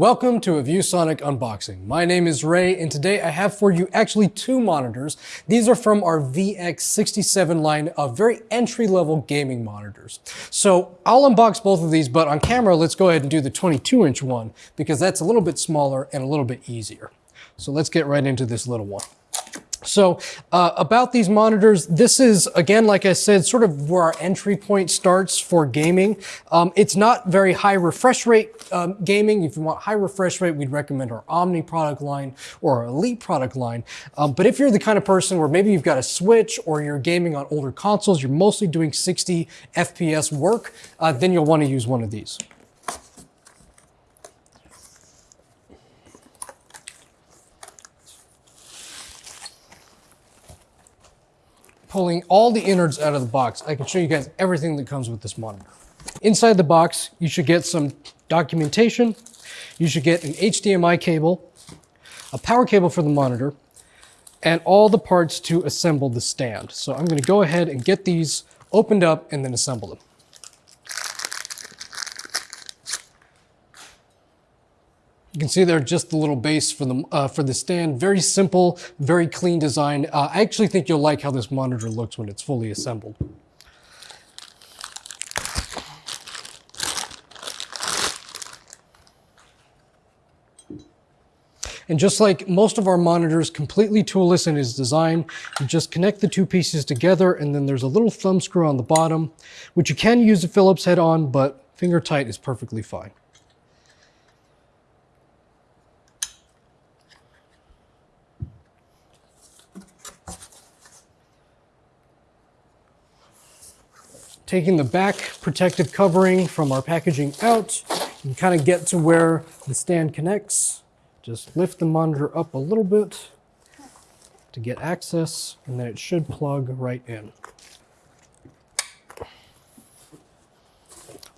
Welcome to a ViewSonic unboxing. My name is Ray and today I have for you actually two monitors. These are from our VX67 line of very entry-level gaming monitors. So I'll unbox both of these, but on camera, let's go ahead and do the 22 inch one because that's a little bit smaller and a little bit easier. So let's get right into this little one. So uh, about these monitors, this is, again, like I said, sort of where our entry point starts for gaming. Um, it's not very high refresh rate um, gaming. If you want high refresh rate, we'd recommend our Omni product line or our Elite product line. Um, but if you're the kind of person where maybe you've got a Switch or you're gaming on older consoles, you're mostly doing 60 FPS work, uh, then you'll want to use one of these. Pulling all the innards out of the box, I can show you guys everything that comes with this monitor. Inside the box, you should get some documentation. You should get an HDMI cable, a power cable for the monitor, and all the parts to assemble the stand. So I'm gonna go ahead and get these opened up and then assemble them. You can see there just the little base for the, uh, for the stand. Very simple, very clean design. Uh, I actually think you'll like how this monitor looks when it's fully assembled. And just like most of our monitors, completely toolless in its design, you just connect the two pieces together and then there's a little thumb screw on the bottom, which you can use a Phillips head on, but finger tight is perfectly fine. Taking the back protective covering from our packaging out, can kind of get to where the stand connects. Just lift the monitor up a little bit to get access, and then it should plug right in.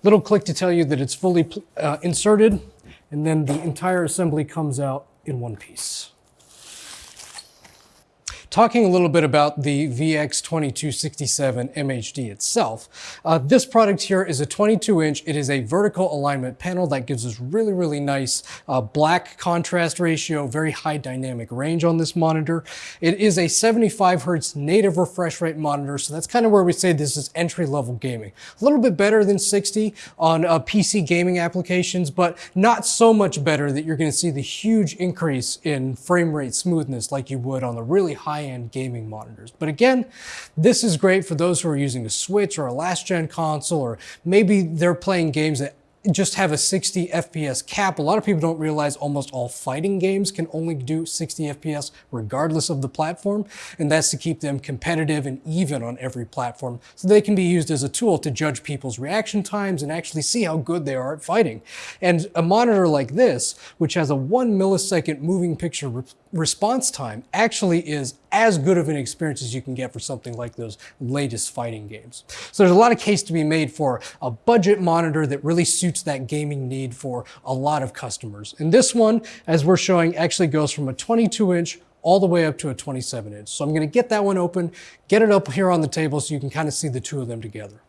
Little click to tell you that it's fully uh, inserted, and then the entire assembly comes out in one piece. Talking a little bit about the VX2267 MHD itself, uh, this product here is a 22 inch. It is a vertical alignment panel that gives us really, really nice uh, black contrast ratio, very high dynamic range on this monitor. It is a 75 hertz native refresh rate monitor, so that's kind of where we say this is entry level gaming. A little bit better than 60 on uh, PC gaming applications, but not so much better that you're going to see the huge increase in frame rate smoothness like you would on the really high high-end gaming monitors. But again, this is great for those who are using a Switch or a last-gen console, or maybe they're playing games that just have a 60 FPS cap. A lot of people don't realize almost all fighting games can only do 60 FPS regardless of the platform, and that's to keep them competitive and even on every platform, so they can be used as a tool to judge people's reaction times and actually see how good they are at fighting. And a monitor like this, which has a one millisecond moving picture re response time, actually is as good of an experience as you can get for something like those latest fighting games. So there's a lot of case to be made for a budget monitor that really suits that gaming need for a lot of customers. And this one, as we're showing, actually goes from a 22 inch all the way up to a 27 inch. So I'm gonna get that one open, get it up here on the table so you can kind of see the two of them together.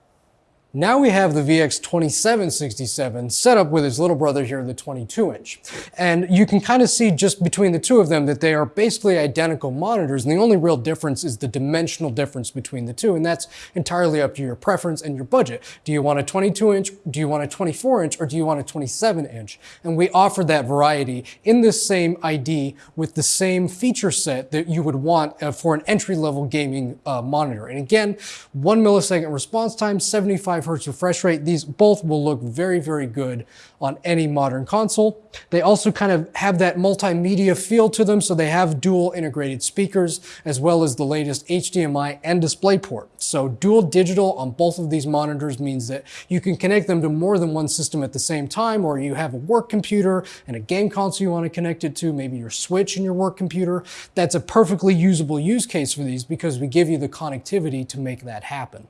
Now we have the VX2767 set up with its little brother here, the 22 inch. And you can kind of see just between the two of them that they are basically identical monitors. And the only real difference is the dimensional difference between the two. And that's entirely up to your preference and your budget. Do you want a 22 inch? Do you want a 24 inch? Or do you want a 27 inch? And we offer that variety in this same ID with the same feature set that you would want uh, for an entry level gaming uh, monitor. And again, one millisecond response time, 75 hertz refresh rate. These both will look very, very good on any modern console. They also kind of have that multimedia feel to them, so they have dual integrated speakers, as well as the latest HDMI and DisplayPort. So dual digital on both of these monitors means that you can connect them to more than one system at the same time, or you have a work computer and a game console you want to connect it to, maybe your Switch and your work computer. That's a perfectly usable use case for these because we give you the connectivity to make that happen.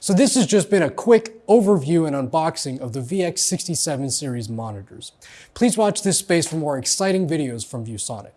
So this has just been a quick overview and unboxing of the VX67 series monitors. Please watch this space for more exciting videos from ViewSonic.